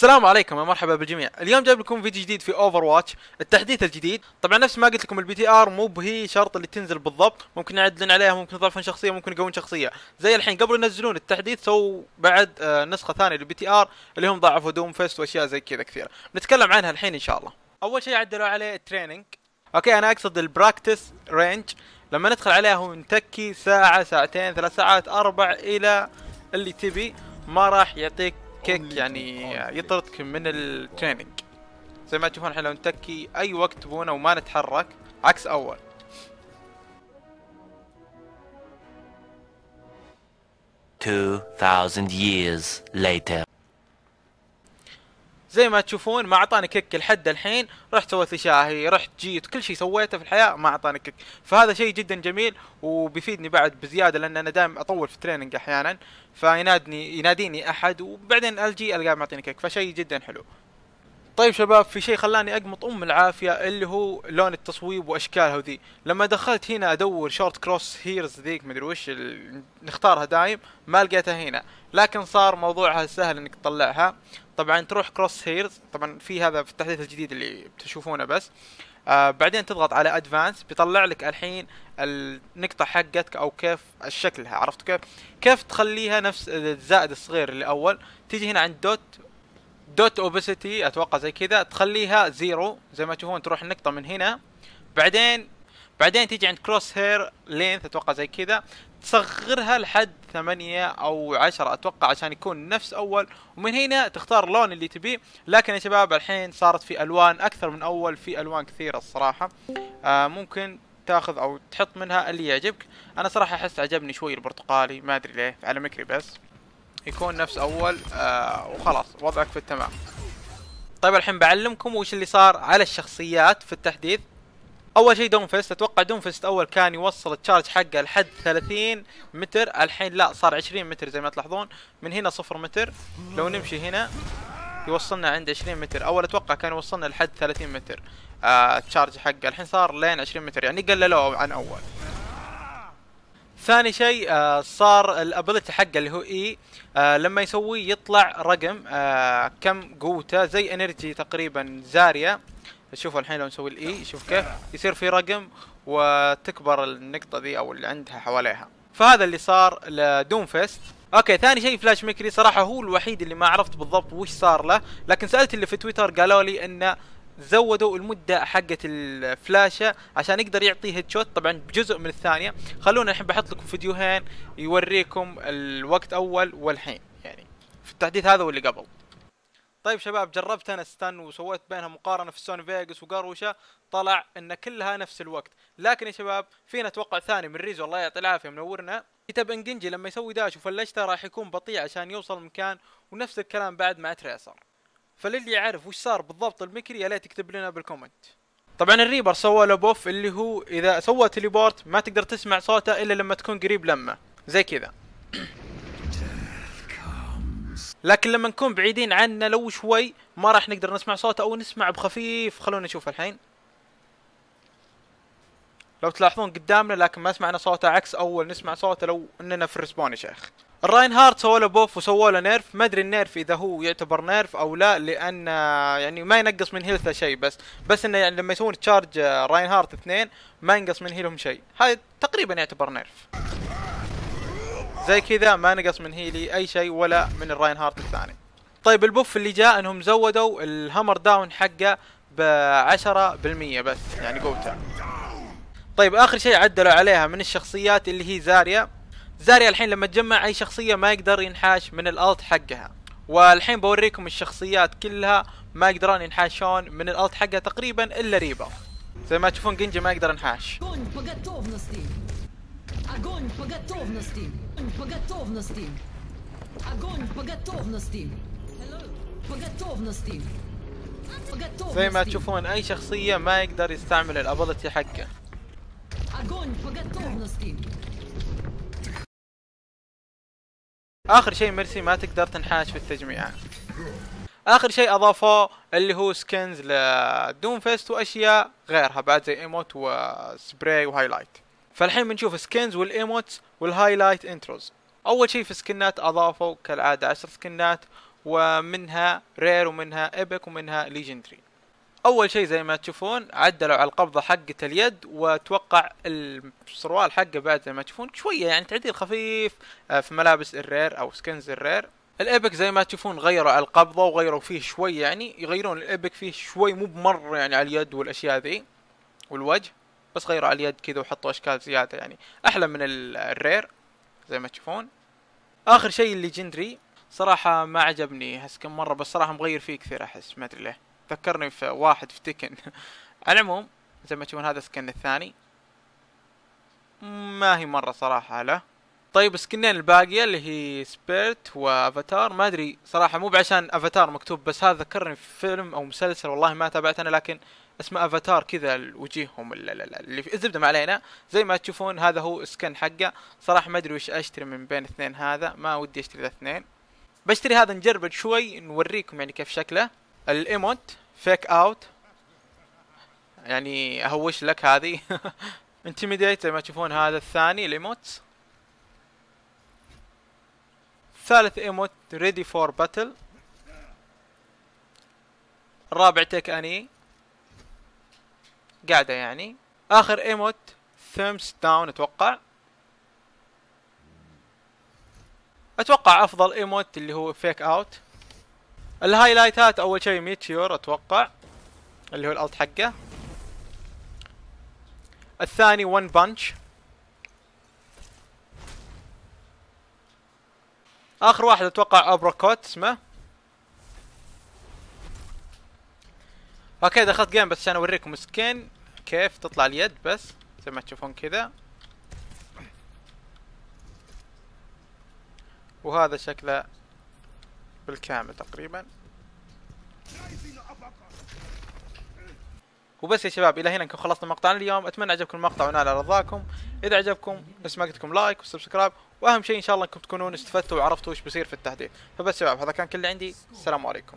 السلام عليكم يا مرحبا بالجميع. اليوم جايب لكم فيديو جديد في Overwatch التحديث الجديد. طبعا نفس ما قلت لكم ال PTR مو بهي شرط اللي تنزل بالضبط ممكن يعدلون عليها ممكن يضيفون شخصية ممكن يقوون شخصية. زي الحين قبل ينزلون التحديث سووا بعد آه نسخة ثانية لل PTR اللي هم ضاعفوا Doomfist وأشياء زي كذا كثيرة. نتكلم عنها الحين إن شاء الله. أول شيء عدلوا عليه ال training okay أنا أقصد ال practice range لما ندخل عليها هو نتكي ساعة ساعتين ثلاث ساعات أربع إلى اللي تبي. ما راح يعطيك kick يعني يطردك من ال training زي ما تشوفون الحين لو نتكي أي وقت تبونه وما نتحرك عكس أول. Two thousand years later. زي ما تشوفون ما أعطاني kick لحد الحين رحت سويت شاهي رحت جيت كل شيء سويته في الحياة ما أعطاني kick. فهذا شيء جدا جميل وبيفيدني بعد بزيادة لأن أنا دائما أطول في ال training أحيانا. فينادني يناديني أحد وبعدين ألجي ألقاه معطيني kick. فشيء جدا حلو. طيب شباب في شيء خلاني أقمط أم العافية اللي هو لون التصويب وأشكالها وذي لما دخلت هنا أدور شورت crosshairs ذيك مدري وش. نختارها دايم ما لقيتها هنا لكن صار موضوعها سهل إنك تطلعها طبعا تروح crosshairs طبعا في هذا في التحديث الجديد اللي بتشوفونه بس آه بعدين تضغط على advanced بيطلع لك الحين النقطة حقتك أو كيف شكلها عرفت كيف؟ كيف تخليها نفس الزائد الصغير اللي اول تيجي هنا عند dot dot opacity أتوقع زي كذا تخليها zero زي ما تشوفون تروح النقطة من هنا. بعدين بعدين تيجي عند crosshair length أتوقع زي كذا. تصغرها لحد ثمانية أو عشرة أتوقع عشان يكون نفس أول. ومن هنا تختار اللون اللي تبيه. لكن يا شباب الحين صارت في ألوان أكثر من أول في ألوان كثيرة الصراحة. آه ممكن تاخذ أو تحط منها اللي يعجبك. أنا صراحة أحس عجبني شوي البرتقالي ما أدري ليه على McCree بس. يكون نفس أول آه وخلاص وضعك في التمام. طيب الحين بعلمكم وش اللي صار على الشخصيات في التحديث. أول شيء Doomfist أتوقع Doomfist أول كان يوصل ال charge حقه لحد 30 متر. الحين لا صار 20 متر زي ما تلاحظون. من هنا صفر متر. لو نمشي هنا يوصلنا عند 20 متر. أول أتوقع كان يوصلنا لحد 30 متر آه حقه. الحين صار لين 20 متر يعني قللوه عن أول. ثاني شيء آه صار ال ability حقه اللي هو E آه لما يسويه يطلع رقم آه كم قوته زي energy تقريبا Zarya شوفوا الحين لو نسوي ال E شوف كيف؟ يصير في رقم وتكبر النقطة ذي أو اللي عندها حواليها. فهذا اللي صار ل Doomfist okay ثاني شيء flash McCree صراحة هو الوحيد اللي ما عرفت بالضبط وش صار له لكن سألت اللي في تويتر قالوا لي إنه زودوا المدة حقة الفلاشة عشان يقدر يعطي headshot طبعا بجزء من الثانية. خلونا الحين بحط لكم فيديوهين يوريكم الوقت أول والحين. يعني في التحديث هذا واللي قبل. طيب شباب جربت أنا ستان وسويت بينها مقارنة في Sony Vegas وقروشه طلع إن كلها نفس الوقت. لكن يا شباب فينا أتوقع ثاني من ريزو الله يعطي العافية منورنا كتب انجنجي لما يسوي داش وفلشته راح يكون بطيء عشان يوصل مكان ونفس الكلام بعد مع تريسر فللي يعرف وش صار بالضبط المكري يا ليت يكتب لنا بالكومنت طبعا الريبر سوى له بوف اللي هو إذا سوى تليبورت ما تقدر تسمع صوته إلا لما تكون قريب لمه. زي كذا. لكن لما نكون بعيدين عنه لو شوي ما راح نقدر نسمع صوته أو نسمع بخفيف. خلونا نشوف الحين. لو تلاحظون قدامنا لكن ما سمعنا صوته عكس أول نسمع صوته لو إننا في ال respawn يا شيخ. ال Reinhardt سووا له buff وسووا له nerf. ما أدري ال nerf إذا هو يعتبر nerf أو لا لأن يعني ما ينقص من health ه شيء بس. بس إنه يعني لما يسوون charge Reinhardt اثنين ما ينقص من health هم شيء. هاي تقريبا يعتبر nerf. زي كذا ما نقص من health ي أي شيء ولا من ال Reinhardt الثاني. طيب ال buff اللي جاء إنهم زودوا ال hammer down حقه ب 10% بس يعني قوته. طيب آخر شيء عدلوا عليها من الشخصيات اللي هي زاريا. زاريا الحين لما تجمع أي شخصية ما يقدر ينحاش من الألت حقها. والحين بوريكم الشخصيات كلها ما يقدرون ينحاشون من الألت حقها تقريبا إلا ريبا. زي ما تشوفون جنجي ما يقدر ينحاش. زي ما تشوفون أي شخصية ما يقدر يستعمل ال ability حقه. آخر شيء ميرسي ما تقدر تنحاش في التجميع. آخر شيء اضافوه اللي هو skins ل Doomfist وأشياء غيرها بعد زي emote و spray و highlight. فالحين بنشوف skins وال emotes وال highlight intros. أول شيء في سكنات اضافوا كالعاده 10 سكنات ومنها rare ومنها epic ومنها legendary. أول شيء زي ما تشوفون عدلوا على القبضة حقة اليد واتوقع السروال حقه بعد زي ما تشوفون. شوية يعني تعديل خفيف آه، في ملابس ال rare أو skins ال rare. ال epic زي ما تشوفون غيروا على القبضة وغيروا فيه شوي يعني يغيرون ال epic فيه شوي مو بمرة يعني على اليد والأشياء ذي والوجه بس غيروا على اليد كذا وحطوا أشكال زيادة يعني. أحلى من ال- ال rare زي ما تشوفون. آخر شيء ال legendary صراحة ما عجبني احس كم مرة بس صراحة مغير فيه كثير أحس ما أدري ليه. ذكرني في واحد في تكن على العموم زي ما تشوفون هذا skin الثاني. ما هي مرة صراحة له. طيب سكنين الباقية اللي هي Spirit و Avatar ما أدري صراحة مو بعشان افاتار مكتوب بس هذا ذكرني في فيلم أو مسلسل والله ما تابعت أنا لكن اسمه افاتار كذا وجيههم ال- ال- ال- اللي في الزبدة ما علينا. زي ما تشوفون هذا هو skin حقه. صراحة ما أدري وش أشتري من بين اثنين هذا. ما ودي أشتري ذا اثنين. بشتري هذا نجرب شوي نوريكم يعني كيف شكله. ال emote fake out يعني أهوش لك هذه. intimidate زي ما تشوفون هذا الثاني ال emote. ثالث emote ready for battle الرابع take a knee قاعدة يعني. آخر emote thumbs down أتوقع. أتوقع أفضل emote اللي هو fake out الهايلايتات أول شيء meteor أتوقع اللي هو ال ult حقه. الثاني one punch آخر واحد أتوقع uppercut اسمه. okay دخلت game بس عشان أوريكم skin كيف تطلع اليد بس زي ما تشوفون كذا. وهذا شكله بالكامل تقريبا. وبس يا شباب إلى هنا نكون خلصنا مقطعنا اليوم. أتمنى عجبكم المقطع ونال رضاكم. إذا عجبكم بس ما قلت لكم like و subscribe. وأهم شيء إن شاء الله إنكم تكونون استفدتوا وعرفتوا وش بيصير في التحديث. فبس شباب هذا كان كل اللي عندي. السلام عليكم.